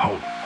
out.